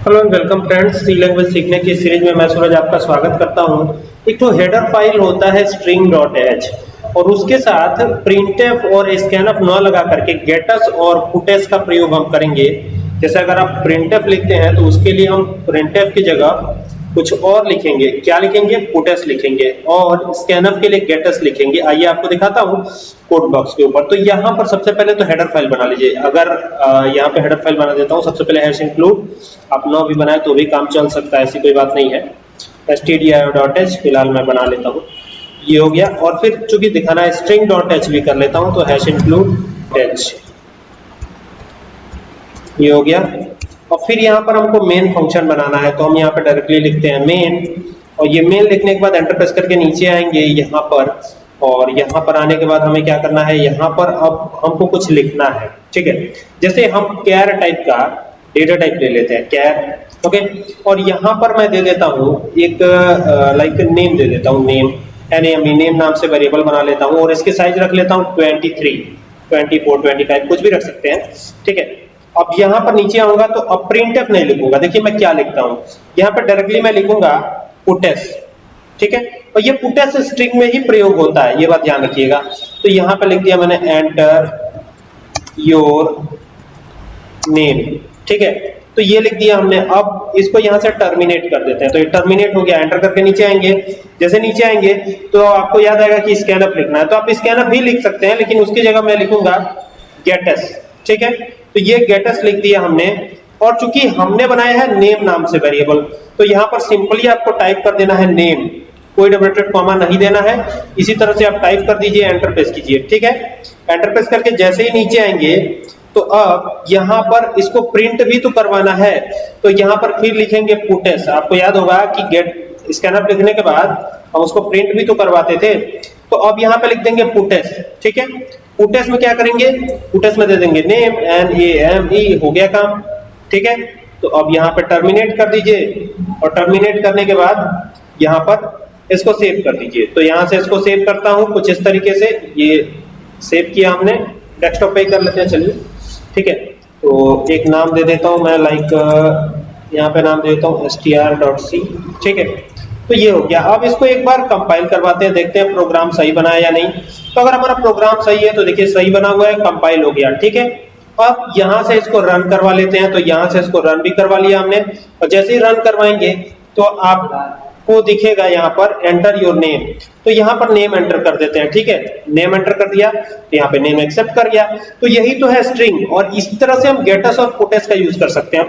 Hello and welcome friends C language सीखने की series में मैं सूरज आपका स्वागत करता हूँ। एक तो हेडर फ़ाइल होता है स्ट्रिंग डॉट एच और उसके साथ प्रिंटफ और स्कैनफ न लगा करके गेटस और पुटेस का प्रयोग हम करेंगे। जैसे अगर आप प्रिंटफ लिखते हैं तो उसके लिए हम प्रिंटफ की जगह कुछ और लिखेंगे। क्या लिखेंगे? पुटेस लिखेंगे और स्कैनफ के लिए गेटस लिखेंगे। आइए आपको दिखाता हूँ कोड बॉक्स के ऊपर। तो यहाँ पर सबसे पहले तो हेडर फ़ाइल बना लीजिए। अगर यहाँ पे हेडर फ़ाइल बना देता हूँ, सबसे पहले हैश इंक्लूड आप नो भी बनाए तो भी काम चल सकता है, ऐसी कोई बात नहीं है। एस टी stdio.h फ़िलहाल मैं बना लेता हूँ। ये हो गया। और फिर चूँकि दिखाना है string.h भी कर लेता हूँ तो हैश इंक्लूड h ये हो गया। और फिर यहाँ पर हमको मेन फ़ंक्शन बनाना है तो हम यहाँ पर डायरेक्टली लिखते हैं मेन और ये मेन लिखने के बाद एंटर प्रेस करके नीचे आएँगे यहाँ पर, और यहाँ पर आने के बाद हमें क्या करना है, यहाँ पर अब हमको कुछ लिखना है, ठीक है? जैसे हम कैर टाइप का डेटा टाइप ले लेते हैं कैर ओके और यहाँ पर मैं दे देता हूँ एक लाइक नेम दे देता हूँ नेम एन एम नेम नाम से वेरिएबल बना लेता हूँ, और इसकी साइज़ रख लेता हूँ twenty three twenty four twenty five कुछ भी रख सकते हैं, ठीक है? अब यहाँ पर नीचे आऊँगा तो अब प्रिंटफ नहीं लिखूँगा। देखिए मैं क्या लिखता हूँ। यहाँ पर डायरेक्टली मैं लिखूँगा पुटेस ठीक है? और ये पुटेस स्ट्रिंग में ही प्रयोग होता है, ये बात ध्यान रखिएगा। तो यहाँ पर लिख दिया मैंने एंटर योर नेम ठीक है? तो ये लिख दिया हमने। अब इसको यहाँ से टर्मिनेट कर देते हैं। तो ये टर्मिनेट हो गया। एंटर करके नीचे आएँगे। जैसे नीचे आएँगे तो आपको याद आएगा कि स्कैनअप लिखना है। तो आप स्कैनअप भी लिख सकते हैं, लेकिन उसकी जगह मैं लिखूँगा गेटस ठीक है? तो ये गेटस लिख दिया हमने। और चूँकि हमने बनाया है नेम नाम से वेरिएबल तो यहाँ पर सिंपली आपको टाइप कर देना है नेम कोई डबल कॉमा नहीं देना है। इसी तरह से आप टाइप कर दीजिए एंटर प्रेस कीजिए। ठीक है? एंटर प्रेस करके जैसे ही नीचे आएँगे तो अब यहाँ पर इसको प्रिंट भी तो करवाना है। तो यहाँ पर फिर लिखेंगे पुटेस आपको याद होगा कि गेट स्कैनर लिखने के बाद हम उसको प्रिंट भी तो करवाते थे। तो अब यहाँ पे लिख देंगे पुटेस ठीक है? पुटेस में क्या करेंगे? पुटेस में दे देंगे name N A M E हो गया काम, ठीक है? तो अब यहाँ पे टर्मिनेट कर दीजिए और टर्मिनेट करने के बाद यहाँ पर इसको सेव कर दीजिए। तो यहाँ से इसको सेव करता हूँ, कुछ इस तरीके से, ये सेव किया हमने डेस्कटॉप पे कर लेते हैं, चलिए, ठीक है? तो एक नाम दे देता हूँ मैं लाइक यहाँ पे नाम दे देता हूँ str.c ठीक है? तो ये हो गया। अब इसको एक बार कंपाइल करवाते हैं, देखते हैं प्रोग्राम सही बना है या नहीं। तो अगर हमारा प्रोग्राम सही है तो देखिए सही बना हुआ है कंपाइल हो गया, ठीक है? अब यहाँ से इसको रन करवा लेते हैं तो यहाँ से इसको रन भी करवा लिया हमने। और जैसे ही रन करवाएँगे तो आपको दिखेगा यहाँ पर एंटर योर नेम तो यहाँ पर नेम एंटर कर देते हैं, ठीक है? नेम एंटर कर दिया तो यहाँ पे नेम एक्सेप्ट कर गया तो यही तो है स्ट्रिंग और इस तरह से हम गेटस और पुटेस का यूज़ कर सकते हैं।